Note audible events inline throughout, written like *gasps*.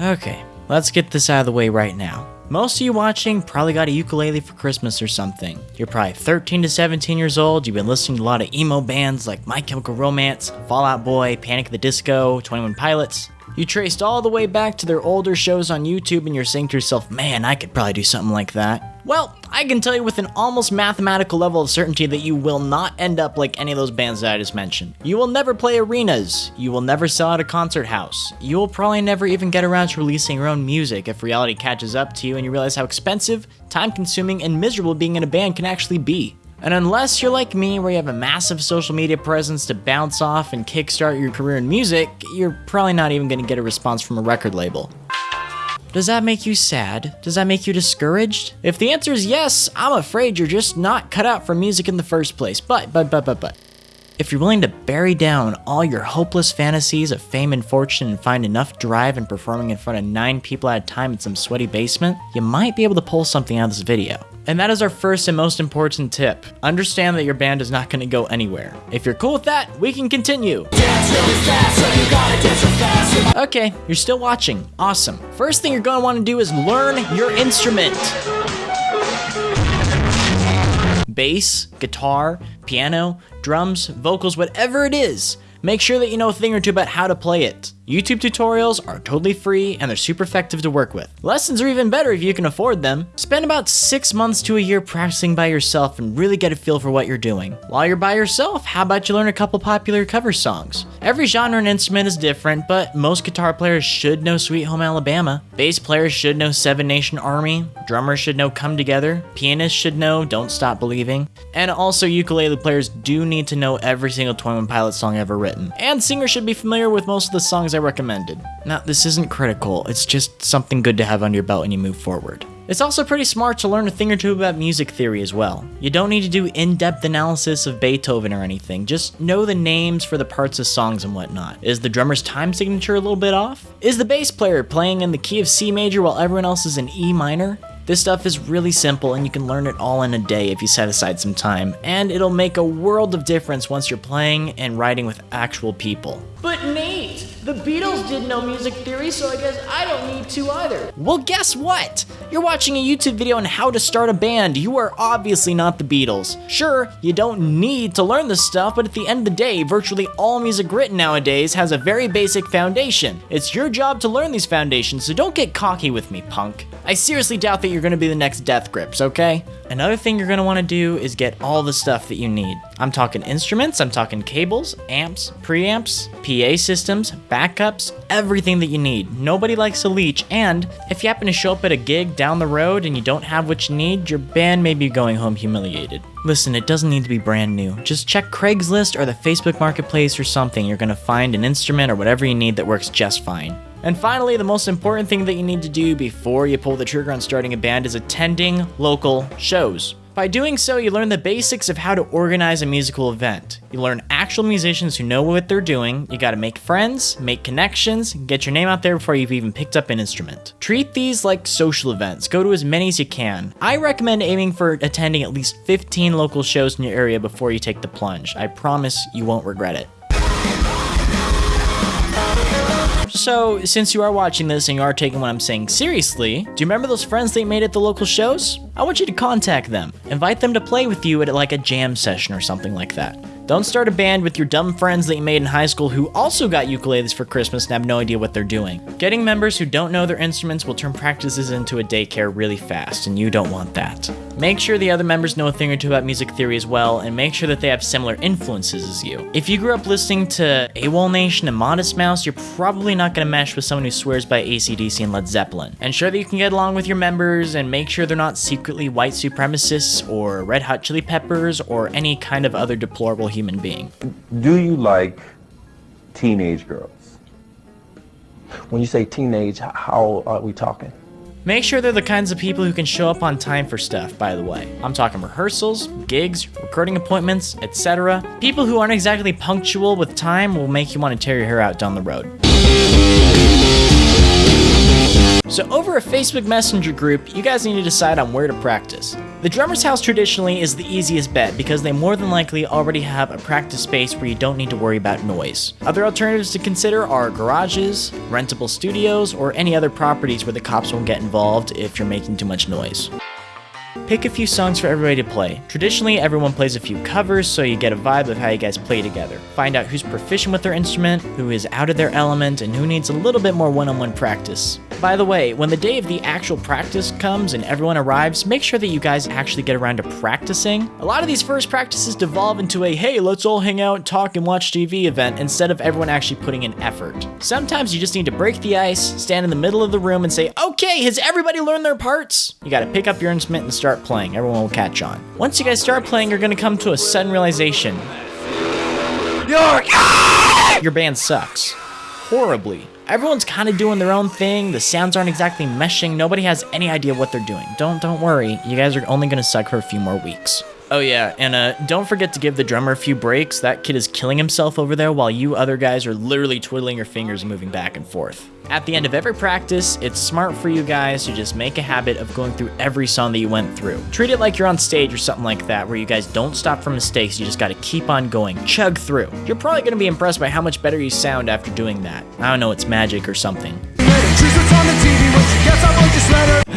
Okay, let's get this out of the way right now. Most of you watching probably got a ukulele for Christmas or something. You're probably 13 to 17 years old, you've been listening to a lot of emo bands like My Chemical Romance, Fall Out Boy, Panic at the Disco, 21 Pilots. You traced all the way back to their older shows on YouTube and you're saying to yourself, man, I could probably do something like that. Well, I can tell you with an almost mathematical level of certainty that you will not end up like any of those bands that I just mentioned. You will never play arenas. You will never sell out a concert house. You will probably never even get around to releasing your own music if reality catches up to you and you realize how expensive, time consuming, and miserable being in a band can actually be. And unless you're like me, where you have a massive social media presence to bounce off and kickstart your career in music, you're probably not even going to get a response from a record label. Does that make you sad? Does that make you discouraged? If the answer is yes, I'm afraid you're just not cut out for music in the first place. But, but, but, but, but. If you're willing to bury down all your hopeless fantasies of fame and fortune and find enough drive in performing in front of nine people at a time in some sweaty basement, you might be able to pull something out of this video. And that is our first and most important tip. Understand that your band is not going to go anywhere. If you're cool with that, we can continue. Okay, you're still watching. Awesome. First thing you're going to want to do is learn your instrument bass, guitar, piano, drums, vocals, whatever it is. Make sure that you know a thing or two about how to play it. YouTube tutorials are totally free and they're super effective to work with. Lessons are even better if you can afford them. Spend about six months to a year practicing by yourself and really get a feel for what you're doing. While you're by yourself, how about you learn a couple popular cover songs? Every genre and instrument is different, but most guitar players should know Sweet Home Alabama. Bass players should know Seven Nation Army. Drummers should know Come Together. Pianists should know Don't Stop Believing. And also ukulele players do need to know every single 21 Pilots song ever written. And singers should be familiar with most of the songs I recommended. Now, this isn't critical, it's just something good to have under your belt when you move forward. It's also pretty smart to learn a thing or two about music theory as well. You don't need to do in-depth analysis of Beethoven or anything, just know the names for the parts of songs and whatnot. Is the drummer's time signature a little bit off? Is the bass player playing in the key of C major while everyone else is in E minor? This stuff is really simple and you can learn it all in a day if you set aside some time, and it'll make a world of difference once you're playing and writing with actual people. But Nate, the Beatles didn't know music theory, so I guess I don't need to either. Well, guess what? You're watching a YouTube video on how to start a band. You are obviously not the Beatles. Sure, you don't need to learn this stuff, but at the end of the day, virtually all music written nowadays has a very basic foundation. It's your job to learn these foundations, so don't get cocky with me, punk. I seriously doubt that you're gonna be the next Death Grips, okay? Another thing you're gonna wanna do is get all the stuff that you need. I'm talking instruments, I'm talking cables, amps, preamps, PA systems, backups, everything that you need. Nobody likes a leech, and if you happen to show up at a gig down the road and you don't have what you need, your band may be going home humiliated. Listen, it doesn't need to be brand new. Just check Craigslist or the Facebook Marketplace or something. You're gonna find an instrument or whatever you need that works just fine. And finally, the most important thing that you need to do before you pull the trigger on starting a band is attending local shows. By doing so, you learn the basics of how to organize a musical event. You learn actual musicians who know what they're doing, you gotta make friends, make connections, get your name out there before you've even picked up an instrument. Treat these like social events, go to as many as you can. I recommend aiming for attending at least 15 local shows in your area before you take the plunge. I promise you won't regret it. So, since you are watching this and you are taking what I'm saying seriously, do you remember those friends that you made at the local shows? I want you to contact them. Invite them to play with you at like a jam session or something like that. Don't start a band with your dumb friends that you made in high school who also got ukuleles for Christmas and have no idea what they're doing. Getting members who don't know their instruments will turn practices into a daycare really fast, and you don't want that. Make sure the other members know a thing or two about music theory as well, and make sure that they have similar influences as you. If you grew up listening to AWOL Nation and Modest Mouse, you're probably not going to mesh with someone who swears by ACDC and Led Zeppelin. Ensure that you can get along with your members, and make sure they're not secretly white supremacists or Red Hot Chili Peppers or any kind of other deplorable human being. Do you like teenage girls? When you say teenage, how are we talking? Make sure they're the kinds of people who can show up on time for stuff, by the way. I'm talking rehearsals, gigs, recording appointments, etc. People who aren't exactly punctual with time will make you want to tear your hair out down the road. So over a Facebook Messenger group, you guys need to decide on where to practice. The drummer's house traditionally is the easiest bet because they more than likely already have a practice space where you don't need to worry about noise. Other alternatives to consider are garages, rentable studios, or any other properties where the cops won't get involved if you're making too much noise. Pick a few songs for everybody to play. Traditionally, everyone plays a few covers so you get a vibe of how you guys play together. Find out who's proficient with their instrument, who is out of their element, and who needs a little bit more one on one practice. By the way, when the day of the actual practice comes and everyone arrives, make sure that you guys actually get around to practicing. A lot of these first practices devolve into a hey, let's all hang out, talk, and watch TV event instead of everyone actually putting in effort. Sometimes you just need to break the ice, stand in the middle of the room, and say, okay, has everybody learned their parts? You gotta pick up your instrument and start playing. Everyone will catch on. Once you guys start playing, you're gonna come to a sudden realization. Your band sucks. Horribly. Everyone's kind of doing their own thing. The sounds aren't exactly meshing. Nobody has any idea what they're doing. Don't don't worry. You guys are only gonna suck for a few more weeks. Oh yeah, and uh, don't forget to give the drummer a few breaks. That kid is killing himself over there while you other guys are literally twiddling your fingers and moving back and forth. At the end of every practice, it's smart for you guys to just make a habit of going through every song that you went through. Treat it like you're on stage or something like that, where you guys don't stop for mistakes, you just gotta keep on going, chug through. You're probably gonna be impressed by how much better you sound after doing that. I don't know, it's magic or something.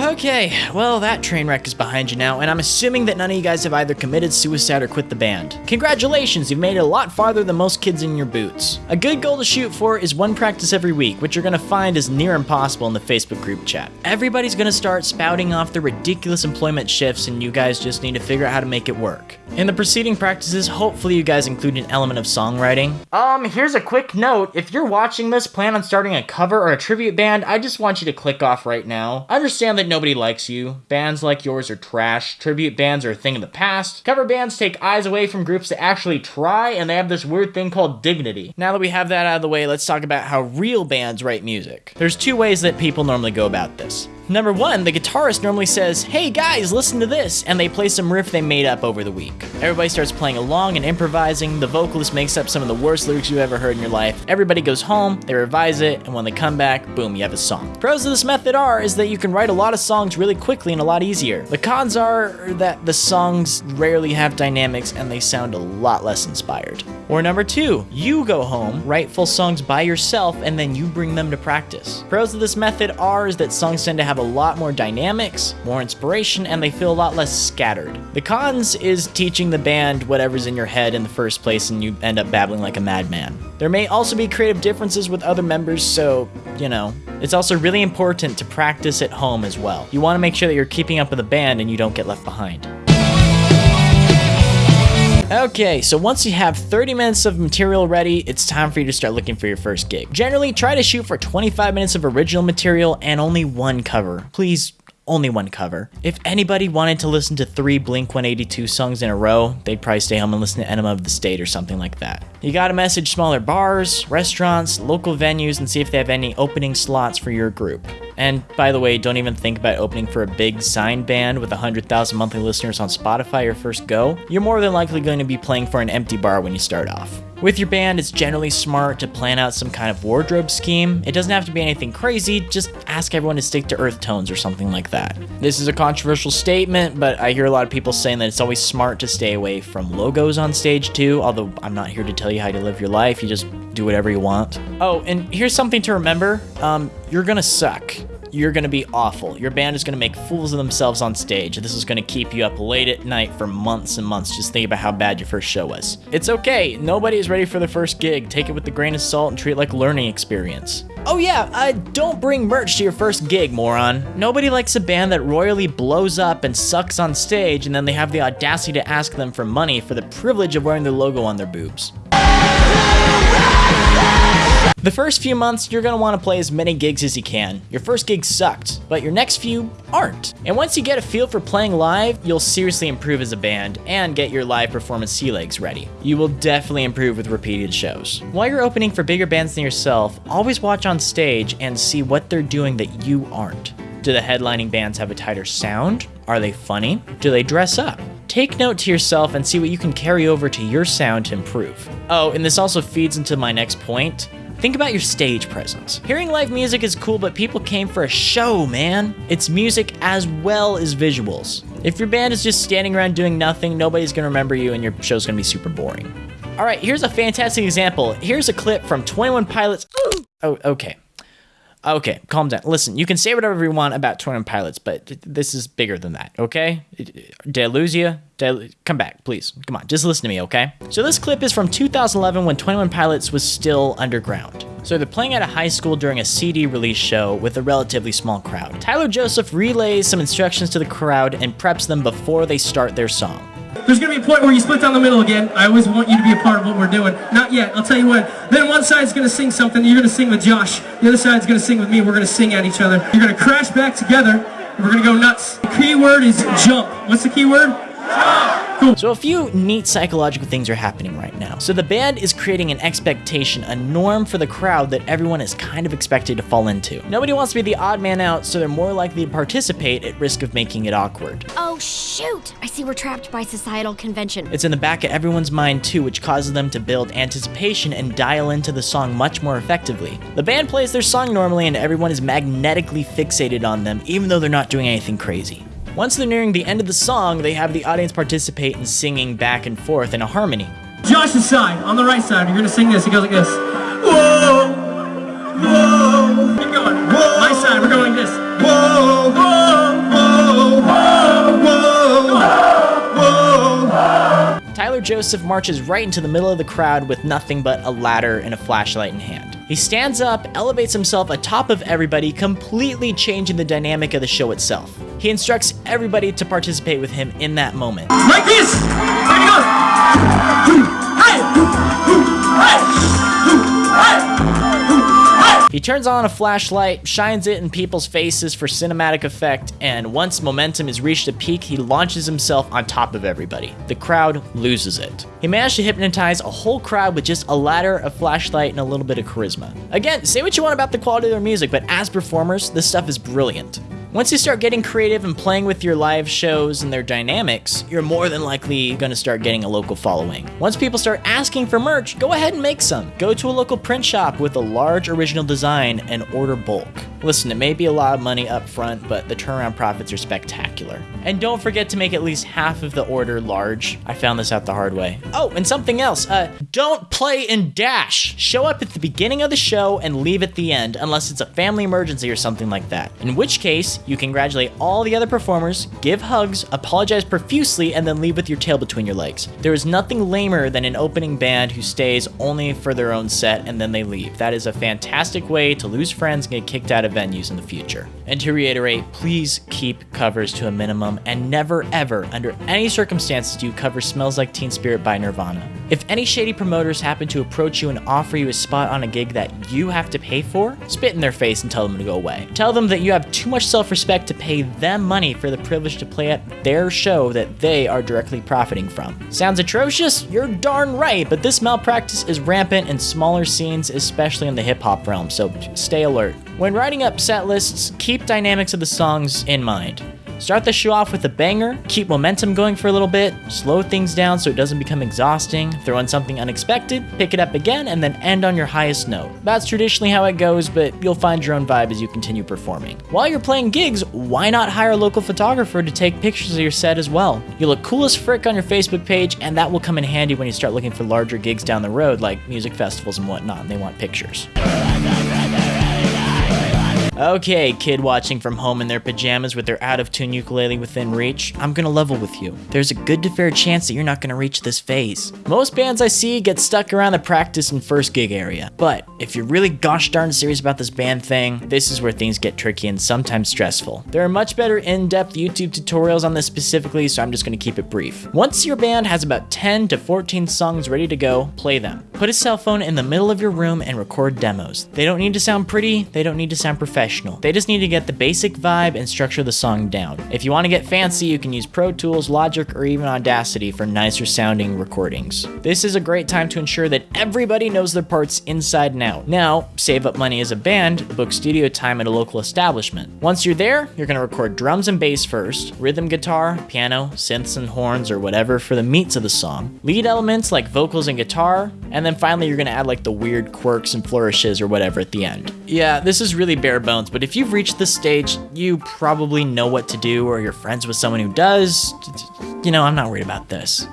Okay, well, that train wreck is behind you now, and I'm assuming that none of you guys have either committed suicide or quit the band. Congratulations, you've made it a lot farther than most kids in your boots. A good goal to shoot for is one practice every week, which you're gonna find is near impossible in the Facebook group chat. Everybody's gonna start spouting off their ridiculous employment shifts, and you guys just need to figure out how to make it work. In the preceding practices, hopefully you guys include an element of songwriting. Um, here's a quick note. If you're watching this, plan on starting a cover or a tribute band, I just want you to click off right now. I Understand that nobody likes you. Bands like yours are trash. Tribute bands are a thing of the past. Cover bands take eyes away from groups that actually try, and they have this weird thing called dignity. Now that we have that out of the way, let's talk about how real bands write music. There's two ways that people normally go about this. Number one, the guitarist normally says, Hey guys, listen to this, and they play some riff they made up over the week. Everybody starts playing along and improvising, the vocalist makes up some of the worst lyrics you've ever heard in your life. Everybody goes home, they revise it, and when they come back, boom, you have a song. Pros of this method are is that you can write a lot of songs really quickly and a lot easier. The cons are that the songs rarely have dynamics and they sound a lot less inspired. Or number two, you go home, write full songs by yourself, and then you bring them to practice. Pros of this method are is that songs tend to have a lot more dynamics, more inspiration, and they feel a lot less scattered. The cons is teaching the band whatever's in your head in the first place and you end up babbling like a madman. There may also be creative differences with other members, so, you know. It's also really important to practice at home as well. You want to make sure that you're keeping up with the band and you don't get left behind. Okay, so once you have 30 minutes of material ready, it's time for you to start looking for your first gig. Generally, try to shoot for 25 minutes of original material and only one cover. Please, only one cover. If anybody wanted to listen to three Blink 182 songs in a row, they'd probably stay home and listen to Enema of the State or something like that. You gotta message smaller bars, restaurants, local venues, and see if they have any opening slots for your group. And by the way, don't even think about opening for a big signed band with 100,000 monthly listeners on Spotify your first go. You're more than likely going to be playing for an empty bar when you start off. With your band, it's generally smart to plan out some kind of wardrobe scheme. It doesn't have to be anything crazy, just ask everyone to stick to earth tones or something like that. This is a controversial statement, but I hear a lot of people saying that it's always smart to stay away from logos on stage too, although I'm not here to tell you how to live your life, you just do whatever you want. Oh, and here's something to remember um, you're gonna suck you're going to be awful. Your band is going to make fools of themselves on stage. This is going to keep you up late at night for months and months just think about how bad your first show was. It's okay. Nobody is ready for their first gig. Take it with a grain of salt and treat it like a learning experience. Oh yeah, uh, don't bring merch to your first gig, moron. Nobody likes a band that royally blows up and sucks on stage and then they have the audacity to ask them for money for the privilege of wearing their logo on their boobs. The first few months, you're gonna wanna play as many gigs as you can. Your first gig sucked, but your next few aren't. And once you get a feel for playing live, you'll seriously improve as a band and get your live performance sea legs ready. You will definitely improve with repeated shows. While you're opening for bigger bands than yourself, always watch on stage and see what they're doing that you aren't. Do the headlining bands have a tighter sound? Are they funny? Do they dress up? Take note to yourself and see what you can carry over to your sound to improve. Oh, and this also feeds into my next point Think about your stage presence. Hearing live music is cool, but people came for a show, man. It's music as well as visuals. If your band is just standing around doing nothing, nobody's gonna remember you and your show's gonna be super boring. All right, here's a fantastic example. Here's a clip from 21 Pilots. *gasps* Oh, okay. Okay, calm down. Listen, you can say whatever you want about 21 Pilots, but this is bigger than that, okay? I, come back, please. Come on, just listen to me, okay? So this clip is from 2011 when 21 Pilots was still underground. So they're playing at a high school during a CD release show with a relatively small crowd. Tyler Joseph relays some instructions to the crowd and preps them before they start their song. There's gonna be a point where you split down the middle again. I always want you to be a part of what we're doing. Not yet, I'll tell you when. Then one side's gonna sing something, you're gonna sing with Josh. The other side's gonna sing with me, we're gonna sing at each other. You're gonna crash back together, we're gonna go nuts. The key word is jump. What's the key word? So a few neat psychological things are happening right now. So the band is creating an expectation, a norm for the crowd that everyone is kind of expected to fall into. Nobody wants to be the odd man out, so they're more likely to participate at risk of making it awkward. Oh, shoot! I see we're trapped by societal convention. It's in the back of everyone's mind too, which causes them to build anticipation and dial into the song much more effectively. The band plays their song normally and everyone is magnetically fixated on them, even though they're not doing anything crazy. Once they're nearing the end of the song, they have the audience participate in singing back and forth in a harmony. Josh's side, on the right side, you're gonna sing this. It goes like this. Whoa! Whoa! Keep going. Whoa! My side, we're going like this. Whoa! Whoa! Whoa! Whoa! Whoa! Tyler Joseph marches right into the middle of the crowd with nothing but a ladder and a flashlight in hand. He stands up, elevates himself atop of everybody, completely changing the dynamic of the show itself. He instructs everybody to participate with him in that moment. Like this! He goes! Hey! Hey! Hey! He turns on a flashlight, shines it in people's faces for cinematic effect, and once momentum has reached a peak, he launches himself on top of everybody. The crowd loses it. He managed to hypnotize a whole crowd with just a ladder, a flashlight, and a little bit of charisma. Again, say what you want about the quality of their music, but as performers, this stuff is brilliant. Once you start getting creative and playing with your live shows and their dynamics, you're more than likely going to start getting a local following. Once people start asking for merch, go ahead and make some. Go to a local print shop with a large original design and order bulk. Listen, it may be a lot of money up front, but the turnaround profits are spectacular. And don't forget to make at least half of the order large. I found this out the hard way. Oh, and something else. Uh, don't play in Dash. Show up at the beginning of the show and leave at the end, unless it's a family emergency or something like that. In which case, you congratulate all the other performers, give hugs, apologize profusely, and then leave with your tail between your legs. There is nothing lamer than an opening band who stays only for their own set and then they leave. That is a fantastic way to lose friends and get kicked out of venues in the future. And to reiterate, please keep covers to a minimum and never ever, under any circumstances, do you cover Smells Like Teen Spirit by Nirvana. If any shady promoters happen to approach you and offer you a spot on a gig that you have to pay for, spit in their face and tell them to go away. Tell them that you have too much self respect to pay them money for the privilege to play at their show that they are directly profiting from. Sounds atrocious? You're darn right, but this malpractice is rampant in smaller scenes, especially in the hip hop realm, so stay alert. When writing up set lists, keep dynamics of the songs in mind. Start the show off with a banger, keep momentum going for a little bit, slow things down so it doesn't become exhausting, throw in something unexpected, pick it up again, and then end on your highest note. That's traditionally how it goes, but you'll find your own vibe as you continue performing. While you're playing gigs, why not hire a local photographer to take pictures of your set as well? You'll look cool as frick on your Facebook page, and that will come in handy when you start looking for larger gigs down the road, like music festivals and whatnot, and they want pictures. Okay, kid watching from home in their pajamas with their out of tune ukulele within reach, I'm gonna level with you. There's a good to fair chance that you're not gonna reach this phase. Most bands I see get stuck around the practice and first gig area, but if you're really gosh darn serious about this band thing, this is where things get tricky and sometimes stressful. There are much better in depth YouTube tutorials on this specifically, so I'm just gonna keep it brief. Once your band has about 10 to 14 songs ready to go, play them. Put a cell phone in the middle of your room and record demos. They don't need to sound pretty, they don't need to sound professional. They just need to get the basic vibe and structure the song down. If you want to get fancy, you can use Pro Tools, Logic, or even Audacity for nicer sounding recordings. This is a great time to ensure that everybody knows their parts inside and out. Now, save up money as a band, book studio time at a local establishment. Once you're there, you're going to record drums and bass first, rhythm guitar, piano, synths and horns, or whatever for the meats of the song, lead elements like vocals and guitar, and then finally you're gonna add like the weird quirks and flourishes or whatever at the end. Yeah, this is really bare bones, but if you've reached this stage, you probably know what to do or you're friends with someone who does. You know, I'm not worried about this.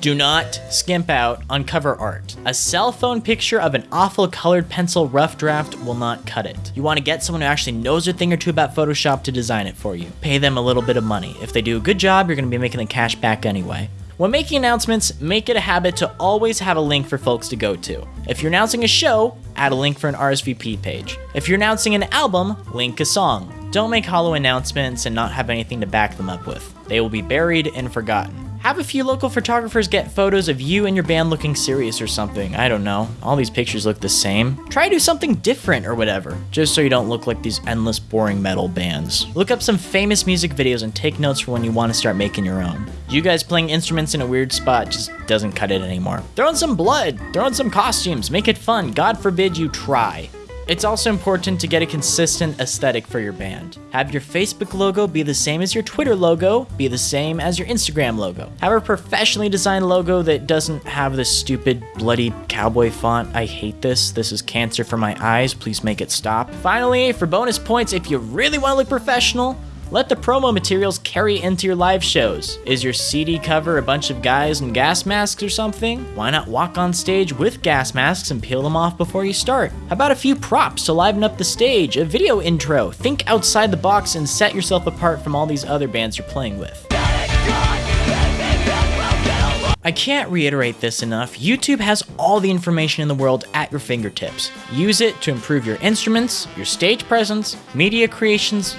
Do not skimp out on cover art. A cell phone picture of an awful colored pencil rough draft will not cut it. You want to get someone who actually knows a thing or two about Photoshop to design it for you. Pay them a little bit of money. If they do a good job, you're going to be making the cash back anyway. When making announcements, make it a habit to always have a link for folks to go to. If you're announcing a show, add a link for an RSVP page. If you're announcing an album, link a song. Don't make hollow announcements and not have anything to back them up with. They will be buried and forgotten. Have a few local photographers get photos of you and your band looking serious or something. I don't know. All these pictures look the same. Try to do something different or whatever, just so you don't look like these endless boring metal bands. Look up some famous music videos and take notes for when you want to start making your own. You guys playing instruments in a weird spot just doesn't cut it anymore. Throw in some blood, throw in some costumes, make it fun. God forbid you try. It's also important to get a consistent aesthetic for your band. Have your Facebook logo be the same as your Twitter logo, be the same as your Instagram logo. Have a professionally designed logo that doesn't have this stupid, bloody cowboy font. I hate this. This is cancer for my eyes. Please make it stop. Finally, for bonus points, if you really want to look professional, let the promo materials carry into your live shows. Is your CD cover a bunch of guys in gas masks or something? Why not walk on stage with gas masks and peel them off before you start? How about a few props to liven up the stage, a video intro? Think outside the box and set yourself apart from all these other bands you're playing with. I can't reiterate this enough. YouTube has all the information in the world at your fingertips. Use it to improve your instruments, your stage presence, media creations,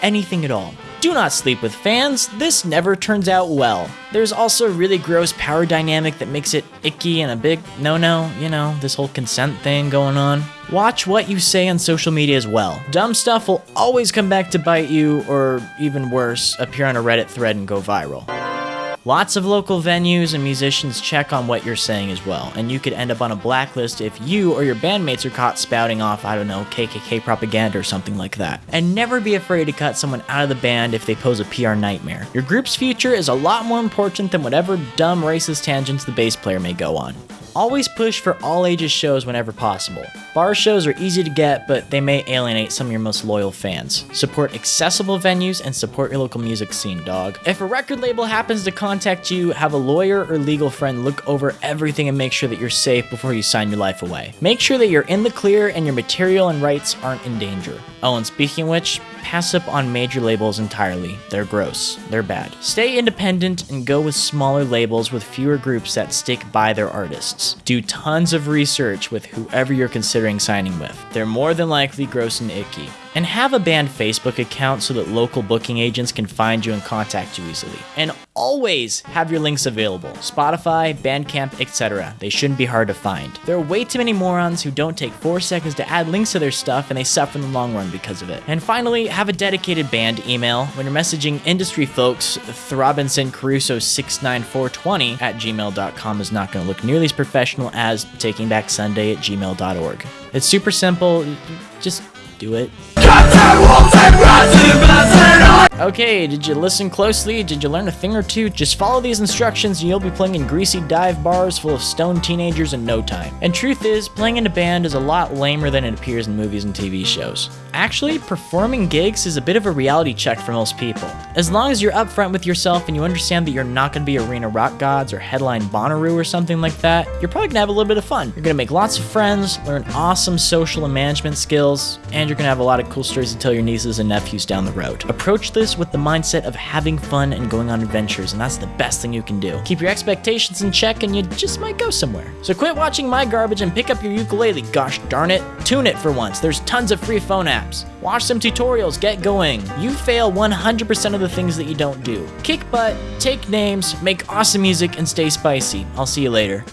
anything at all. Do not sleep with fans, this never turns out well. There's also a really gross power dynamic that makes it icky and a big no no, you know, this whole consent thing going on. Watch what you say on social media as well. Dumb stuff will always come back to bite you, or even worse, appear on a Reddit thread and go viral. Lots of local venues and musicians check on what you're saying as well, and you could end up on a blacklist if you or your bandmates are caught spouting off, I don't know, KKK propaganda or something like that. And never be afraid to cut someone out of the band if they pose a PR nightmare. Your group's future is a lot more important than whatever dumb racist tangents the bass player may go on. Always push for all ages shows whenever possible. Bar shows are easy to get, but they may alienate some of your most loyal fans. Support accessible venues and support your local music scene, dog. If a record label happens to contact you, have a lawyer or legal friend look over everything and make sure that you're safe before you sign your life away. Make sure that you're in the clear and your material and rights aren't in danger. Oh, and speaking of which, pass up on major labels entirely. They're gross. They're bad. Stay independent and go with smaller labels with fewer groups that stick by their artists. Do tons of research with whoever you're considering signing with. They're more than likely gross and icky. And have a band Facebook account so that local booking agents can find you and contact you easily. And always have your links available Spotify, Bandcamp, etc. They shouldn't be hard to find. There are way too many morons who don't take 4 seconds to add links to their stuff and they suffer in the long run because of it. And finally, have a dedicated band email. When you're messaging industry folks, Throbinson Caruso 69420 at gmail.com is not going to look nearly as professional as takingbacksunday at gmail.org. It's super simple, just do it. Okay, did you listen closely? Did you learn a thing or two? Just follow these instructions and you'll be playing in greasy dive bars full of stoned teenagers in no time. And truth is, playing in a band is a lot lamer than it appears in movies and TV shows. Actually, performing gigs is a bit of a reality check for most people. As long as you're upfront with yourself and you understand that you're not going to be arena rock gods or headline Bonnaroo or something like that, you're probably going to have a little bit of fun. You're going to make lots of friends, learn awesome social and management skills, and you're going to have a lot of cool stories to tell your nieces and nephews down the road. Approach this with the mindset of having fun and going on adventures, and that's the best thing you can do. Keep your expectations in check, and you just might go somewhere. So quit watching my garbage and pick up your ukulele, gosh darn it. Tune it for once. There's tons of free phone apps. Watch some tutorials, get going. You fail 100% of the things that you don't do. Kick butt, take names, make awesome music, and stay spicy. I'll see you later.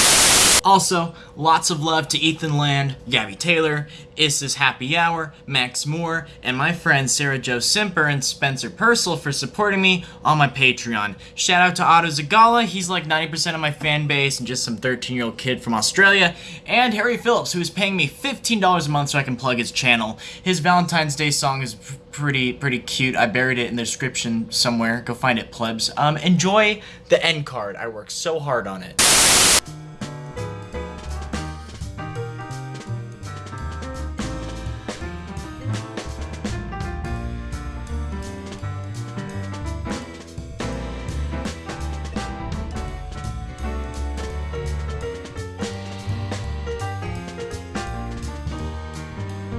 Also, lots of love to Ethan Land, Gabby Taylor, Issa's Happy Hour, Max Moore, and my friends Sarah Jo Simper and Spencer Purcell for supporting me on my Patreon. Shout out to Otto Zagala, he's like 90% of my fan base and just some 13 year old kid from Australia, and Harry Phillips, who is paying me $15 a month so I can plug his channel. His Valentine's Day song is pretty pretty cute. I buried it in the description somewhere. Go find it, plebs. Um, enjoy the end card. I worked so hard on it.